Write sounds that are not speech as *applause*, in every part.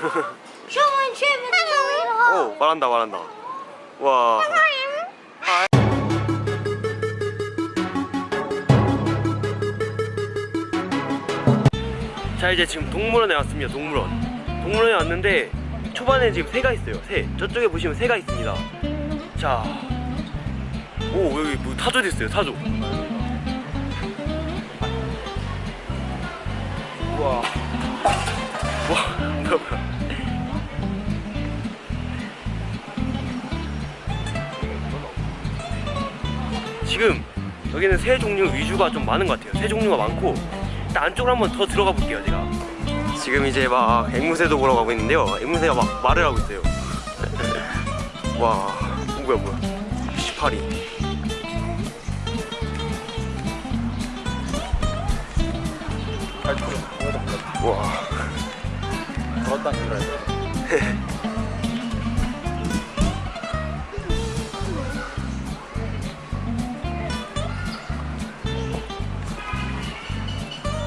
Someone tripping me. 오 말한다 말한다. 와. 자 이제 지금 동물원에 왔습니다 동물원. 동물원에 왔는데 초반에 지금 새가 있어요 새. 저쪽에 보시면 새가 있습니다. 자오 여기 뭐 타조도 있어요 타조. 우와. 와 뭐야 지금 여기는 새 종류 위주가 좀 많은 것 같아요. 새 종류가 많고 일단 안쪽으로 한번 더 들어가 볼게요 제가. 지금 이제 막 앵무새도 보러 가고 있는데요. 앵무새가 막 말을 하고 있어요. *laughs* 와 어, 뭐야 뭐야. 18위 와. *laughs* 걸었다 그래. *laughs*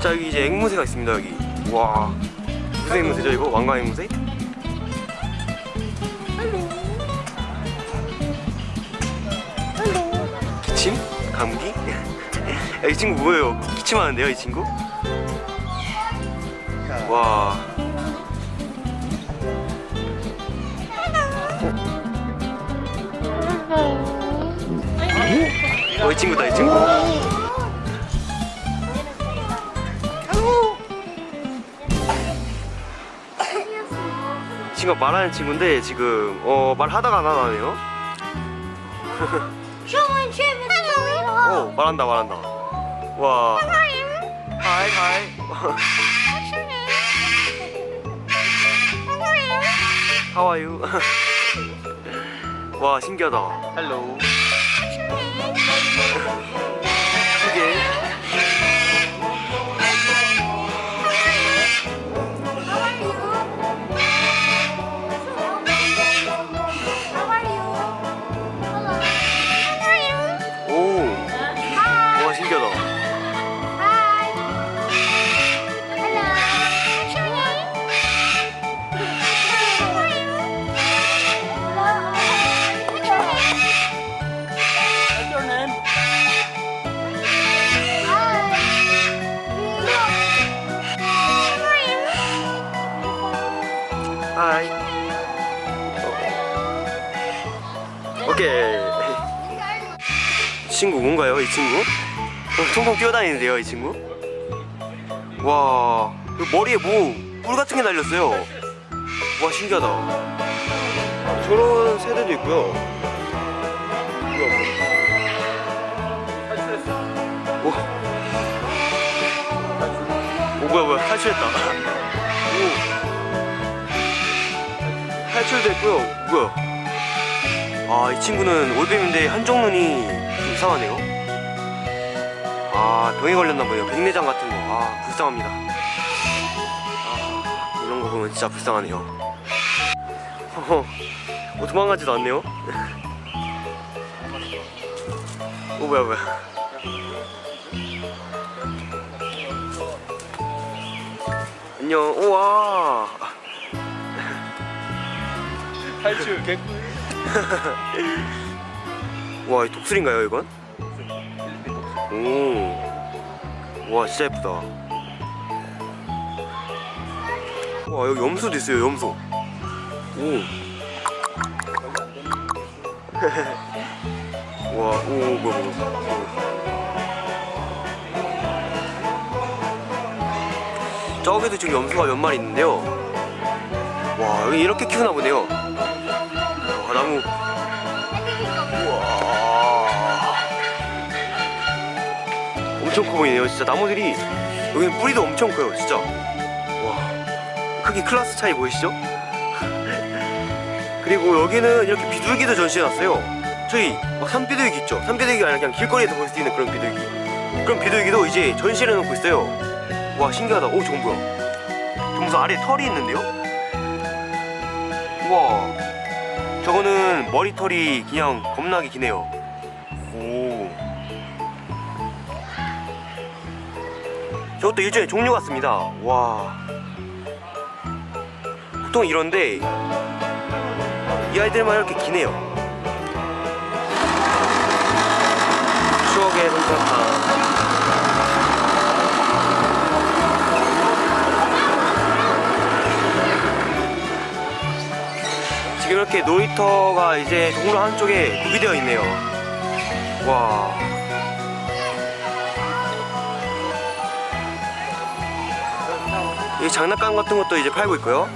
자 여기 이제 앵무새가 있습니다 여기 와 무슨 앵무새죠 이거? 왕관 앵무새? 기침? 감기? *laughs* 야, 이 친구 뭐예요? 기침하는데요 이 친구? 와 어, 이 친구다 이 친구 친구가 말하는 친구인데 지금 어 말하다가 안 하네요. tripping me. 오 말한다 말한다. 와. 하이 하이. 하와유 *laughs* 와 신기하다. 헬로. *laughs* 하이. 오케이. 이. 친구 뭔가요 이 친구? 어, 통통 뛰어다니는데요 이 친구? 와그 머리에 뭐 뿔 같은 게 달렸어요. 와 신기하다. 저런 새들도 있고요. 오. 오 뭐야 뭐야 탈출했다 탈출됐고요. 뭐야? 아 이 친구는 올빼미인데 한쪽 눈이 좀 이상하네요. 아 병에 걸렸나 보네요. 백내장 같은 거 아 불쌍합니다. 아 이런 거 보면 진짜 불쌍하네요. 허허 뭐 도망가지도 않네요? 오 *laughs* 뭐야 뭐야. 안녕. 우와 탈출 개꿀. *laughs* 와, 이 독수리인가요, 이건? 오. 와, 진짜 예쁘다. 와, 여기 염소도 있어요, 염소. 오. *laughs* 와, 오, 뭐야, 뭐야. 저기도 지금 염소가 몇 마리 있는데요. 와, 여기 이렇게 키우나 보네요. 와, 나무. 우와. 엄청 커 보이네요 진짜. 나무들이 여기는 뿌리도 엄청 커요 진짜. 와. 크기 클래스 차이 보이시죠? *laughs* 그리고 여기는 이렇게 비둘기도 전시해놨어요. 저희 막 산비둘기 있죠? 산비둘기가 아니라 그냥 길거리에서 볼 수 있는 그런 비둘기. 그런 비둘기도 이제 전시를 해놓고 있어요. 와 신기하다. 오 저건 뭐야 저 무슨 아래 털이 있는데요? 우와 저거는 머리털이 그냥 겁나게 기네요. 오. 저것도 일종의 종류 같습니다. 와. 보통 이런데 이 아이들만 이렇게 기네요. 추억의 솜사탕 이렇게 놀이터가 이제 동로 한쪽에 구비되어 있네요 와이 장난감 같은 것도 이제 팔고 있고요.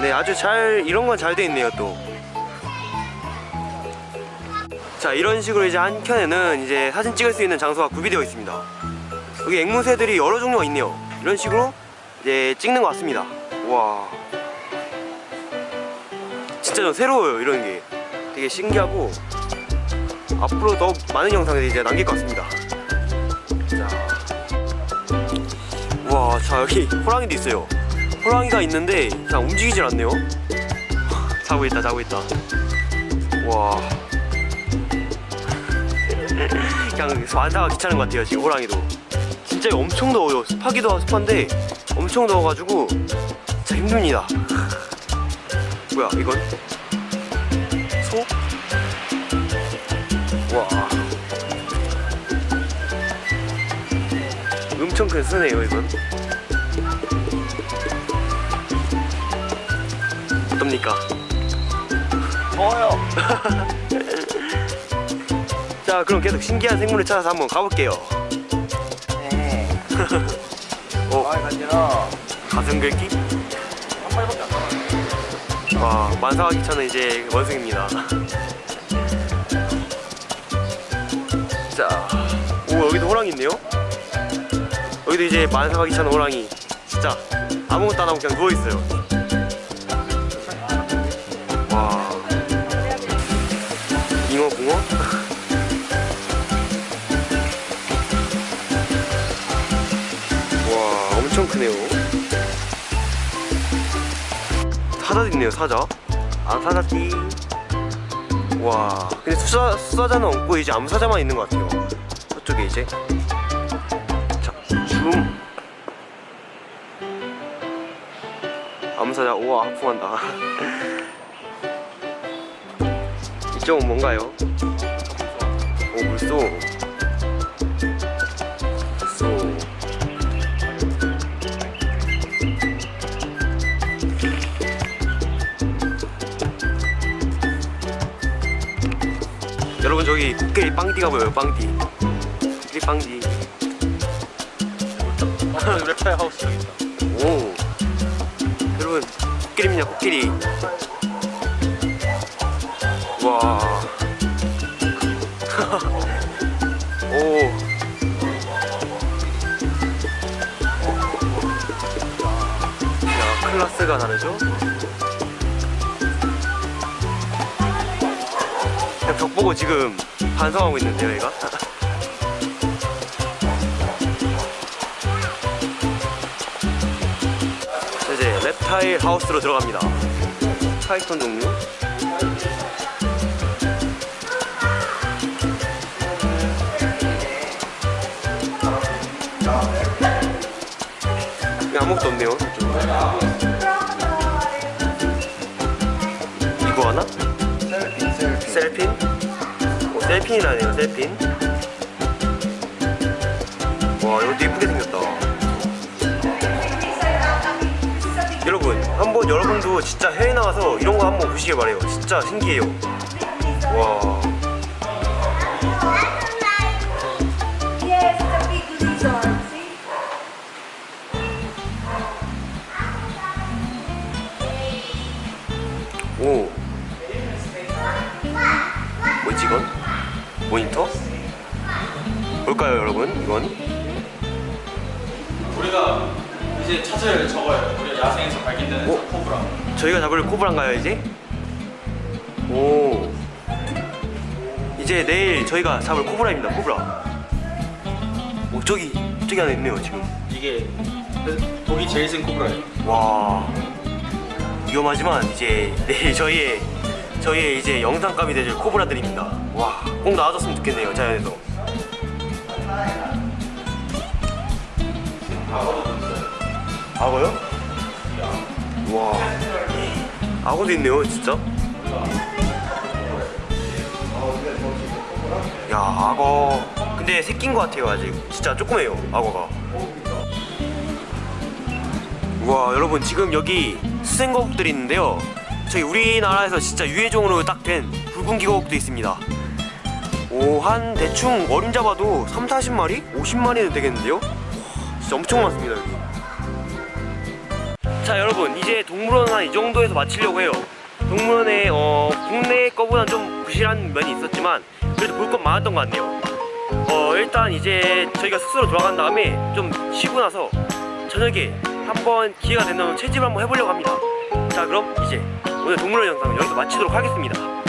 네, 아주 잘 이런 건 잘 돼 있네요 또. 자, 이런 식으로 이제 한 켠에는 이제 사진 찍을 수 있는 장소가 구비되어 있습니다. 여기 앵무새들이 여러 종류가 있네요. 이런 식으로 이제 찍는 것 같습니다. 와, 진짜 좀 새로워요 이런 게. 되게 신기하고 앞으로 더 많은 영상을 이제 남길 것 같습니다. 자. 와, 자 여기 호랑이도 있어요. 호랑이가 있는데 그냥 움직이질 않네요. *laughs* 자고 있다, 자고 있다. 와. *laughs* 그냥 완사가 귀찮은 것 같아요 지금 호랑이도. 진짜 엄청 더워요. 습하기도 습한데 엄청 더워가지고 진짜 힘듭니다. *laughs* 뭐야 이건? 소? 와. 엄청 큰 스네요 이건 어떻습니까? 더워요. *laughs* 자 그럼 계속 신기한 생물을 찾아서 한번 가볼게요 네. 오 아, 간지나. 가슴 긁기? 와 만사가 귀찮은 이제 원숭입니다. *laughs* 자 오 여기도 호랑이 있네요? 여기도 이제 만사가 귀찮은 호랑이. 진짜 아무것도 안 하고 그냥 누워있어요. 와. 잉어 붕어? *laughs* 와 엄청 크네요 사자도 있네요 사자. 아 사자띠 와. 근데 수사, 수사자는 없고 이제 암사자만 있는 것 같아요. 저쪽에 이제. 자줌. 암사자. 우와 하품한다. *laughs* 이쪽은 뭔가요? 오 물소 물소 여러분 저기 코끼리 빵띠가 보여요 코끼리 빵띠 어, 랩타일 하우스 여기 있다. 오 여러분 코끼리입니다 코끼리 와 *laughs* 오. 야 클라스가 다르죠? 보고 지금 반성하고 있는데요 얘가 자, 이제 reptile 하우스로 들어갑니다 파이톤 종류 아무것도 없네요. 이거 하나? 셀핀, 셀핀. 셀핀이라네요, 셀핀. 와, 이것도 이쁘게 생겼다. 여러분, 한번 여러분도 진짜 해외 나가서 이런 거 한번 보시길 바래요. 진짜 신기해요. 와? 오. 모니터? 뭘까요, 여러분? 이건? 우리가 이제 찾을 저거예요. 우리 야생에서 발견되는 어? 저 코브라. 저희가 잡을 코브라인가요 이제? 오 이제 내일 저희가 잡을 코브라입니다 코브라 오 저기 저기 안에 있네요 지금 이게 독이 제일 센 코브라예요. 와 위험하지만 이제 내일 저희의 저희의 이제 영상감이 되줄 코브라들입니다 와 꼭 나와줬으면 좋겠네요 자연에서. 악어요? 와. 악어도 있네요 진짜? 야 악어 근데 새끼인 것 같아요 아직. 진짜 조그매요 악어가. 우와 여러분 지금 여기 수생거북들이 있는데요. 저희 우리나라에서 진짜 유해종으로 딱 된 붉은 기거북도 있습니다 오 한 대충 어림 잡아도 3, 40마리? 50마리는 되겠는데요? 와, 진짜 엄청 많습니다 여기. 자 여러분 이제 동물원 한 이 정도에서 마치려고 해요. 동물원에 어, 국내 거보단 좀 부실한 면이 있었지만 그래도 볼건 많았던 것 같네요. 어 일단 이제 저희가 숙소로 돌아간 다음에 좀 쉬고 나서 저녁에 한번 기회가 된다면 채집을 한번 해보려고 합니다. 자 그럼 이제 오늘 동물원 영상은 여기서 마치도록 하겠습니다